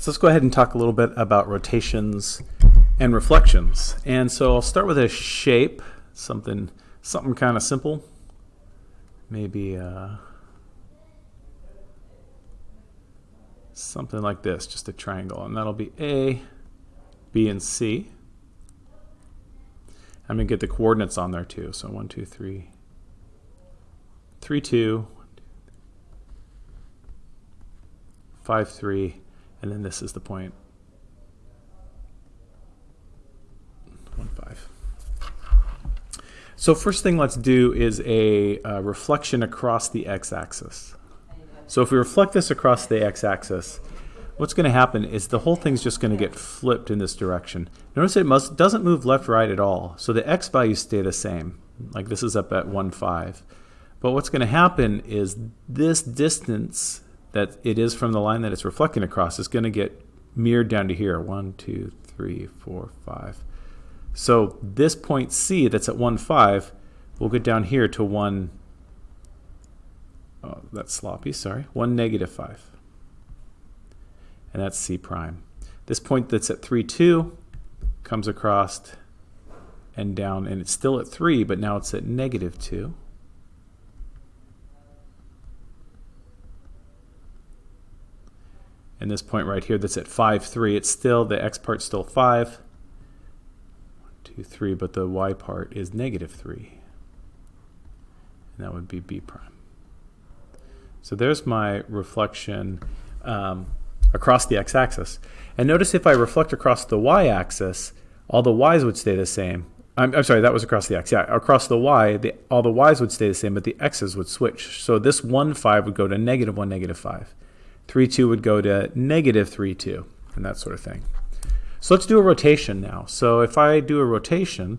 So let's go ahead and talk a little bit about rotations and reflections. And so I'll start with a shape, something something kind of simple. Maybe uh, something like this, just a triangle. And that'll be A, B, and C. I'm going to get the coordinates on there too. So 1, 2, 3, 3, 2, 5, 3, and then this is the point 1, 5. So first thing let's do is a uh, reflection across the x-axis. So if we reflect this across the x-axis, what's going to happen is the whole thing's just going to get flipped in this direction. Notice it must, doesn't move left right at all. So the x values stay the same. Like this is up at 1, 5. But what's going to happen is this distance that it is from the line that it's reflecting across is going to get mirrored down to here. 1, 2, 3, 4, 5. So this point C that's at 1, 5 will get down here to 1, oh, that's sloppy, sorry, 1, negative 5 and that's C prime. This point that's at 3, 2 comes across and down, and it's still at 3, but now it's at negative 2. And this point right here that's at 5, 3, it's still, the x part's still 5, 1, 2, 3, but the y part is negative 3. And that would be B prime. So there's my reflection. Um, across the x-axis. And notice if I reflect across the y-axis, all the y's would stay the same. I'm, I'm, sorry, that was across the x. Yeah, across the y, the, all the y's would stay the same, but the x's would switch. So this 1, 5 would go to negative 1, negative 5. 3, 2 would go to negative 3, 2, and that sort of thing. So let's do a rotation now. So if I do a rotation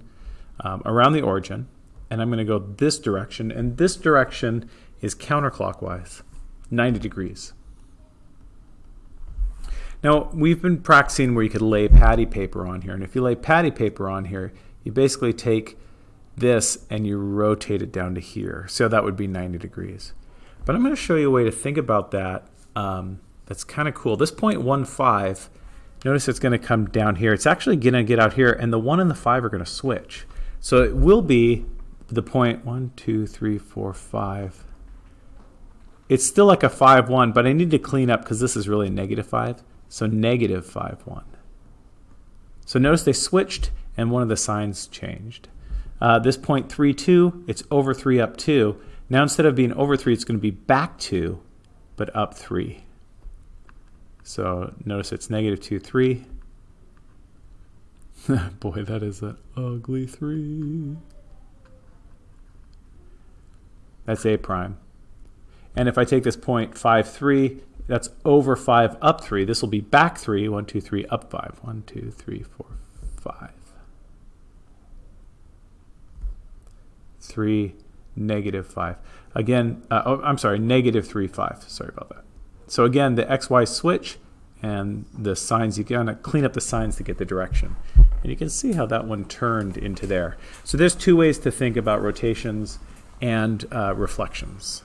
um, around the origin, and I'm going to go this direction, and this direction is counterclockwise, 90 degrees. Now, we've been practicing where you could lay patty paper on here. And if you lay patty paper on here, you basically take this and you rotate it down to here. So that would be 90 degrees. But I'm going to show you a way to think about that um, that's kind of cool. This point 1, 5, notice it's going to come down here. It's actually going to get out here, and the 1 and the 5 are going to switch. So it will be the point 1, 2, 3, 4, 5. It's still like a 5, 1, but I need to clean up because this is really a negative 5. So negative 5, 1. So notice they switched and one of the signs changed. Uh, this point 3, 2, it's over 3, up 2. Now instead of being over 3, it's going to be back 2, but up 3. So notice it's negative 2, 3. Boy, that is an ugly 3. That's A prime. And if I take this point 5, 3, that's over 5 up 3. This will be back 3. 1, 2, 3, up 5. 1, 2, 3, 4, 5. 3, negative 5. Again, uh, oh, I'm sorry, negative 3, 5. Sorry about that. So again, the XY switch and the signs, you gotta clean up the signs to get the direction. And you can see how that one turned into there. So there's two ways to think about rotations and uh, reflections.